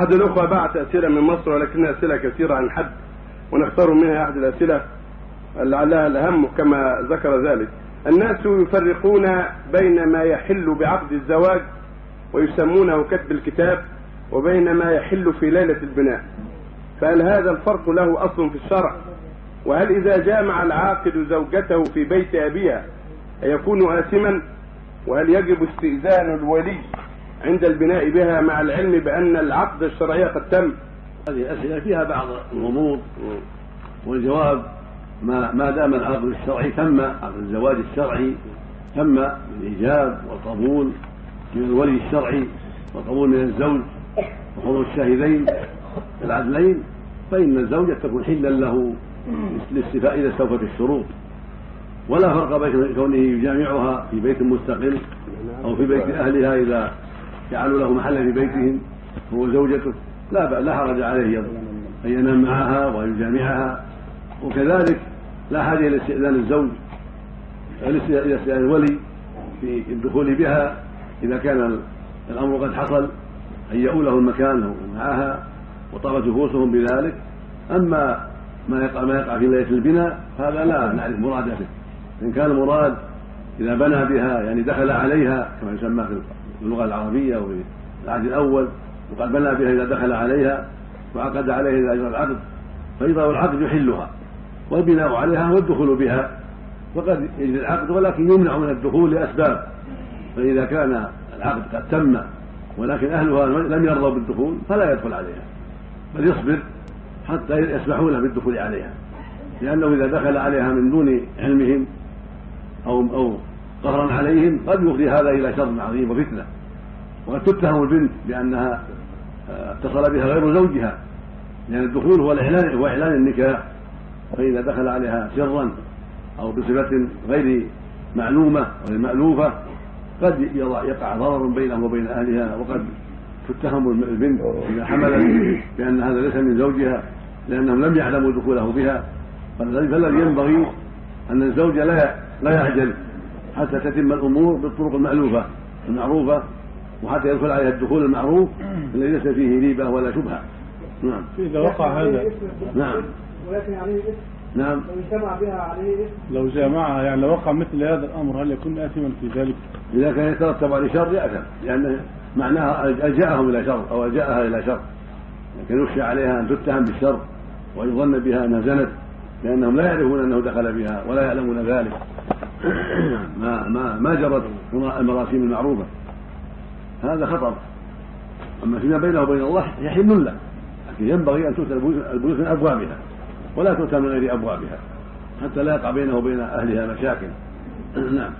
أحد الأخوة بعت أسئلة من مصر ولكنها أسئلة كثيرة عن حد ونختار منها أحد الأسئلة لعلها الأهم كما ذكر ذلك. الناس يفرقون بين ما يحل بعقد الزواج ويسمونه كتب الكتاب وبين ما يحل في ليلة البناء. فهل هذا الفرق له أصل في الشرع؟ وهل إذا جامع العاقد زوجته في بيت أبيها يكون آثما؟ وهل يجب استئذان الولي عند البناء بها مع العلم بأن العقد الشرعي قد تم. هذه الأسئلة فيها بعض الغموض والجواب ما ما دام العقد الشرعي تم عقد الزواج الشرعي تم بالإيجاب والقبول من الولي الشرعي والقبول من الزوج وحضور الشاهدين العدلين فإن الزوجة تكون حلا له لاستيفاء إذا استوفت الشروط. ولا فرق بين كونه يجامعها في بيت مستقل أو في بيت أهلها إذا جعلوا له محلا في بيتهم هو زوجته لا لا حرج عليه أن ينام معها ويجامعها. وكذلك لا حاجة إلى استئذان الزوج إلى استئذان الولي في الدخول بها. إذا كان الأمر قد حصل هيئوا له المكان معها وطابت نفوسهم بذلك. أما ما يقع ما يقع في ليلة البناء هذا لا نعرف مراده. إن كان المراد إذا بنى بها يعني دخل عليها كما يسمى في اللغة العربية وفي العهد الأول وقد بنى بها إذا دخل عليها وعقد عليها إذا أجرى العقد فإذا العقد يحلها والبناء عليها والدخول بها فقد يجري العقد ولكن يمنع من الدخول لأسباب. فإذا كان العقد قد تم ولكن أهلها لم يرضوا بالدخول فلا يدخل عليها بل يصبر حتى يسمحوا له بالدخول عليها. لأنه إذا دخل عليها من دون علمهم أو أو قهرا عليهم قد يفضي هذا إلى شر عظيم وفتنة. وقد تتهم البنت بأنها آه، اتصل بها غير زوجها لأن الدخول هو الإعلان هو إعلان النكاح. فإذا دخل عليها سرا أو بصفة غير معلومة غير مألوفة قد يقع ضرر بينه وبين أهلها وقد تتهم البنت إذا حملت بأن هذا ليس من زوجها لأنهم لم يعلموا دخوله بها. فالذي ينبغي أن الزوج لا لا يعجل. حتى تتم الأمور بالطرق المألوفة المعروفة وحتى يدخل عليها الدخول المعروف الذي ليس فيه ريبة ولا شبهة. نعم. إذا وقع هذا. نعم. ولكن عليه اسم نعم. لو اجتمع بها عليه اسم لو جامعها يعني لو وقع مثل هذا الأمر هل يكون آثما في ذلك؟ إذا كان يترتب عليه شر يأثم. لأن معناها ألجأهم إلى شر أو ألجأها إلى شر. لكن يخشى عليها أن تتهم بالشر ويظن بها أنها زنت لأنهم لا يعرفون أنه دخل بها ولا يعلمون ذلك. ما ما ما جرت المراسيم المعروفة. هذا خطر. أما فيما بينه وبين الله يحل له لكن ينبغي أن تؤتى البيوت من أبوابها ولا تؤتى من غير أبوابها حتى لا يقع بينه وبين أهلها مشاكل. نعم.